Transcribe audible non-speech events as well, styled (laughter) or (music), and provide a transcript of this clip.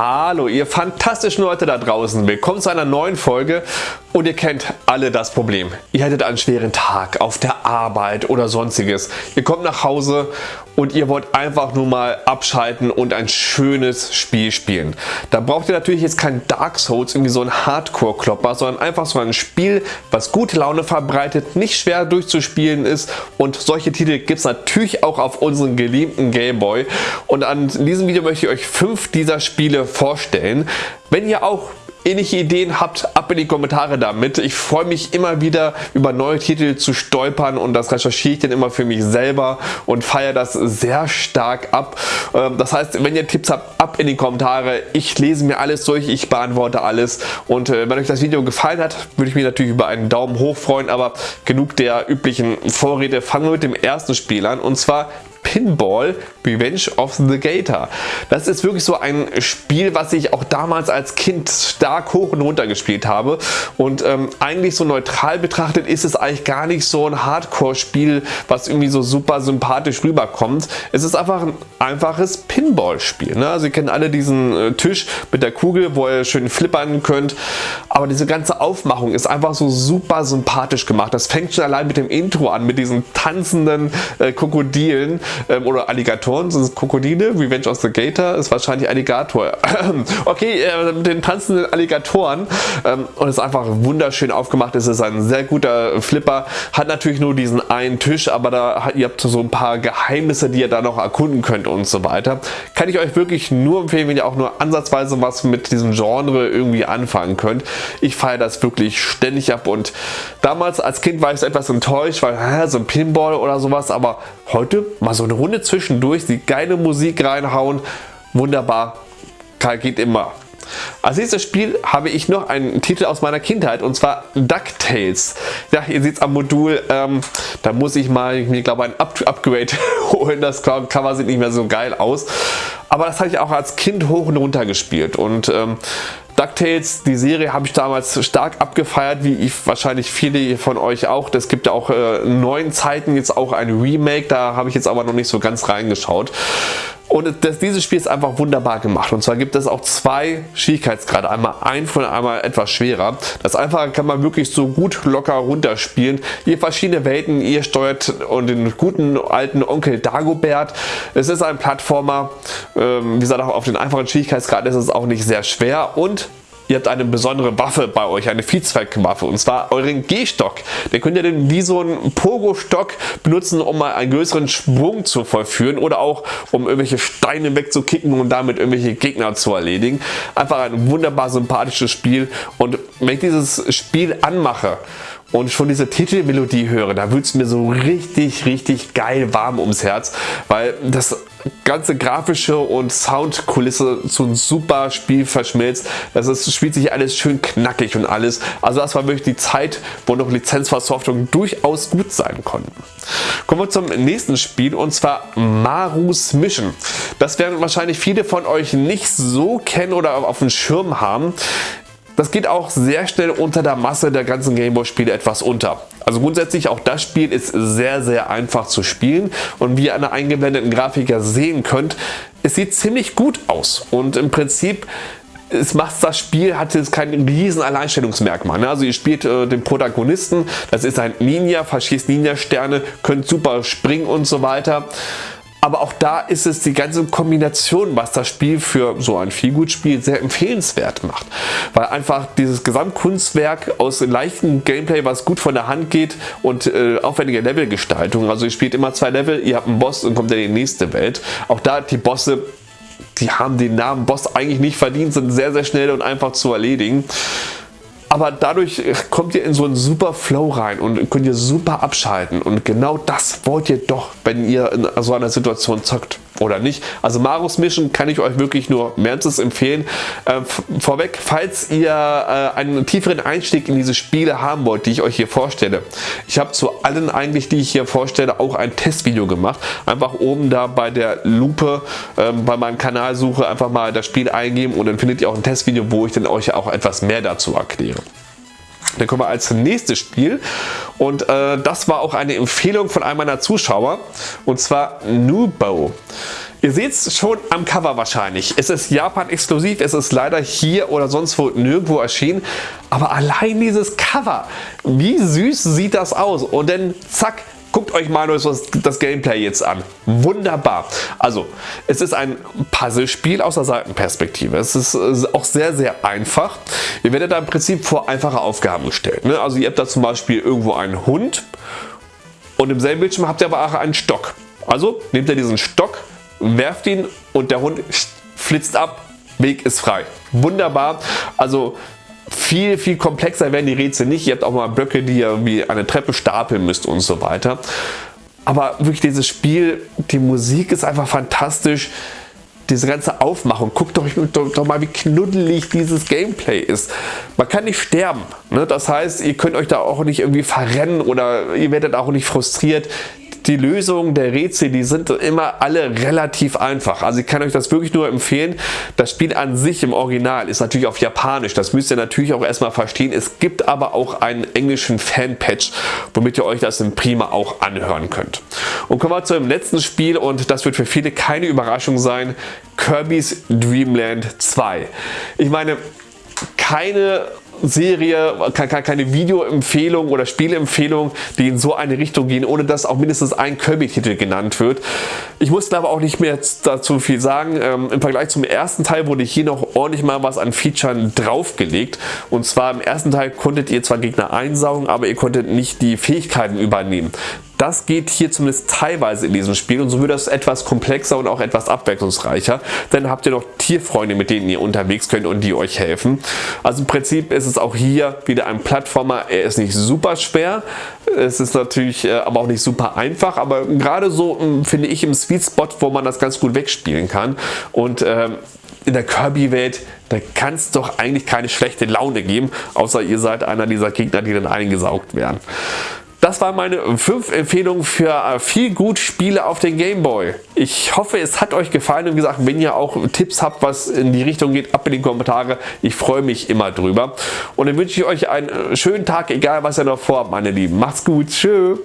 Hallo ihr fantastischen Leute da draußen, willkommen zu einer neuen Folge und ihr kennt alle das Problem. Ihr hättet einen schweren Tag auf der Arbeit oder sonstiges. Ihr kommt nach Hause und ihr wollt einfach nur mal abschalten und ein schönes Spiel spielen. Da braucht ihr natürlich jetzt kein Dark Souls, irgendwie so ein Hardcore-Klopper, sondern einfach so ein Spiel, was gute Laune verbreitet, nicht schwer durchzuspielen ist und solche Titel gibt es natürlich auch auf unseren geliebten Gameboy. Und an diesem Video möchte ich euch fünf dieser Spiele vorstellen. Wenn ihr auch ähnliche Ideen habt, ab in die Kommentare damit. Ich freue mich immer wieder über neue Titel zu stolpern und das recherchiere ich dann immer für mich selber und feiere das sehr stark ab. Ähm, das heißt, wenn ihr Tipps habt, ab in die Kommentare. Ich lese mir alles durch, ich beantworte alles und äh, wenn euch das Video gefallen hat, würde ich mich natürlich über einen Daumen hoch freuen, aber genug der üblichen Vorrede. Fangen wir mit dem ersten Spiel an und zwar Pinball Revenge of the Gator. Das ist wirklich so ein Spiel, was ich auch damals als Kind stark hoch und runter gespielt habe und ähm, eigentlich so neutral betrachtet ist es eigentlich gar nicht so ein Hardcore-Spiel, was irgendwie so super sympathisch rüberkommt. Es ist einfach ein einfaches Pinball-Spiel. Ne? Also ihr kennt alle diesen äh, Tisch mit der Kugel, wo ihr schön flippern könnt, aber diese ganze Aufmachung ist einfach so super sympathisch gemacht. Das fängt schon allein mit dem Intro an, mit diesen tanzenden äh, Krokodilen ähm, oder Alligatoren, sind es Krokodile, Revenge of the Gator ist wahrscheinlich Alligator. (clears throat) okay, äh, mit den tanzenden Alligatoren ähm, und ist einfach wunderschön aufgemacht, es ist ein sehr guter Flipper, hat natürlich nur diesen einen Tisch, aber da hat, ihr habt so ein paar Geheimnisse, die ihr da noch erkunden könnt und so weiter. Kann ich euch wirklich nur empfehlen, wenn ihr auch nur ansatzweise was mit diesem Genre irgendwie anfangen könnt. Ich feiere das wirklich ständig ab und damals als Kind war ich so etwas enttäuscht, weil hä, so ein Pinball oder sowas, aber heute mal so eine Runde zwischendurch, die geile Musik reinhauen, wunderbar, geht immer. Als nächstes Spiel habe ich noch einen Titel aus meiner Kindheit und zwar DuckTales. Ja, ihr seht es am Modul, ähm, da muss ich mal, mir glaube ein Up Upgrade (laughs) holen, das Cover sieht nicht mehr so geil aus. Aber das habe ich auch als Kind hoch und runter gespielt und ähm, DuckTales, die Serie habe ich damals stark abgefeiert, wie ich wahrscheinlich viele von euch auch. Es gibt ja auch äh, neuen Zeiten jetzt auch ein Remake, da habe ich jetzt aber noch nicht so ganz reingeschaut. Und das, dieses Spiel ist einfach wunderbar gemacht. Und zwar gibt es auch zwei Schwierigkeitsgrade. Einmal einfach und einmal etwas schwerer. Das einfache kann man wirklich so gut locker runterspielen. Ihr verschiedene Welten, ihr steuert und den guten alten Onkel Dagobert. Es ist ein Plattformer. Ähm, wie gesagt, auch auf den einfachen Schwierigkeitsgrad ist es auch nicht sehr schwer. Und ihr habt eine besondere Waffe bei euch, eine Viehzweckwaffe und zwar euren G-Stock. Den könnt ihr dann wie so einen Pogo-Stock benutzen, um mal einen größeren Sprung zu vollführen oder auch um irgendwelche Steine wegzukicken und damit irgendwelche Gegner zu erledigen. Einfach ein wunderbar sympathisches Spiel und wenn ich dieses Spiel anmache und schon diese Titelmelodie höre, da wird es mir so richtig, richtig geil warm ums Herz, weil das ganze grafische und Soundkulisse zu einem super Spiel verschmilzt. Das ist, spielt sich alles schön knackig und alles. Also das war wirklich die Zeit, wo noch Lizenzversoftungen durchaus gut sein konnten. Kommen wir zum nächsten Spiel und zwar Marus Mission. Das werden wahrscheinlich viele von euch nicht so kennen oder auf dem Schirm haben. Das geht auch sehr schnell unter der Masse der ganzen Gameboy Spiele etwas unter. Also grundsätzlich auch das Spiel ist sehr sehr einfach zu spielen und wie ihr an der eingeblendeten Grafik ja sehen könnt, es sieht ziemlich gut aus und im Prinzip es macht das Spiel hat jetzt kein riesen Alleinstellungsmerkmal. Ne? Also ihr spielt äh, den Protagonisten, das ist ein Ninja, verschießt Ninja-Sterne, könnt super springen und so weiter. Aber auch da ist es die ganze Kombination, was das Spiel für so ein Feelgood-Spiel sehr empfehlenswert macht. Weil einfach dieses Gesamtkunstwerk aus leichtem Gameplay, was gut von der Hand geht und äh, aufwendige Levelgestaltung. Also ihr spielt immer zwei Level, ihr habt einen Boss und kommt in die nächste Welt. Auch da die Bosse die haben den Namen Boss eigentlich nicht verdient, sind sehr sehr schnell und einfach zu erledigen aber dadurch kommt ihr in so einen super Flow rein und könnt ihr super abschalten. Und genau das wollt ihr doch, wenn ihr in so einer Situation zockt oder nicht. Also Marus Mission kann ich euch wirklich nur wärmstens empfehlen. Äh, vorweg, falls ihr äh, einen tieferen Einstieg in diese Spiele haben wollt, die ich euch hier vorstelle. Ich habe zu allen eigentlich, die ich hier vorstelle, auch ein Testvideo gemacht. Einfach oben da bei der Lupe äh, bei meinem Kanal suche, einfach mal das Spiel eingeben und dann findet ihr auch ein Testvideo, wo ich dann euch auch etwas mehr dazu erkläre. Dann kommen wir als nächstes Spiel und äh, das war auch eine Empfehlung von einem meiner Zuschauer und zwar Nubo. Ihr seht es schon am Cover wahrscheinlich. Es ist Japan exklusiv, es ist leider hier oder sonst wo nirgendwo erschienen. Aber allein dieses Cover, wie süß sieht das aus? Und dann zack, Guckt euch mal das Gameplay jetzt an. Wunderbar. Also, es ist ein Puzzlespiel aus der Seitenperspektive. Es ist auch sehr, sehr einfach. Ihr werdet da im Prinzip vor einfache Aufgaben gestellt. Ne? Also, ihr habt da zum Beispiel irgendwo einen Hund und im selben Bildschirm habt ihr aber auch einen Stock. Also, nehmt ihr diesen Stock, werft ihn und der Hund flitzt ab. Weg ist frei. Wunderbar. Also viel, viel komplexer werden die Rätsel nicht. Ihr habt auch mal Blöcke, die ihr wie eine Treppe stapeln müsst und so weiter. Aber wirklich dieses Spiel, die Musik ist einfach fantastisch. Diese ganze Aufmachung, guckt doch, doch, doch, mal wie knuddelig dieses Gameplay ist. Man kann nicht sterben. Ne? Das heißt, ihr könnt euch da auch nicht irgendwie verrennen oder ihr werdet auch nicht frustriert die Lösungen der Rätsel, die sind immer alle relativ einfach. Also ich kann euch das wirklich nur empfehlen. Das Spiel an sich im Original ist natürlich auf Japanisch. Das müsst ihr natürlich auch erstmal verstehen. Es gibt aber auch einen englischen Fanpatch, womit ihr euch das im Prima auch anhören könnt. Und kommen wir zu dem letzten Spiel und das wird für viele keine Überraschung sein. Kirby's Dream Land 2. Ich meine, keine Serie, keine Videoempfehlung oder Spielempfehlung, die in so eine Richtung gehen, ohne dass auch mindestens ein Kirby-Titel genannt wird. Ich muss aber auch nicht mehr dazu viel sagen. Ähm, Im Vergleich zum ersten Teil wurde hier noch ordentlich mal was an Features draufgelegt. Und zwar im ersten Teil konntet ihr zwar Gegner einsaugen, aber ihr konntet nicht die Fähigkeiten übernehmen. Das geht hier zumindest teilweise in diesem Spiel und so wird das etwas komplexer und auch etwas abwechslungsreicher. Dann habt ihr noch Tierfreunde, mit denen ihr unterwegs könnt und die euch helfen. Also im Prinzip ist es auch hier wieder ein Plattformer. Er ist nicht super schwer, es ist natürlich äh, aber auch nicht super einfach, aber gerade so hm, finde ich im Sweet Spot, wo man das ganz gut wegspielen kann und ähm, in der Kirby-Welt, da kann es doch eigentlich keine schlechte Laune geben, außer ihr seid einer dieser Gegner, die dann eingesaugt werden. Das waren meine 5 Empfehlungen für äh, viel gut Spiele auf den Gameboy. Ich hoffe es hat euch gefallen und gesagt wenn ihr auch Tipps habt was in die Richtung geht, ab in die Kommentare. Ich freue mich immer drüber. Und dann wünsche ich euch einen äh, schönen Tag, egal was ihr noch vorhabt meine Lieben. Macht's gut, tschüss.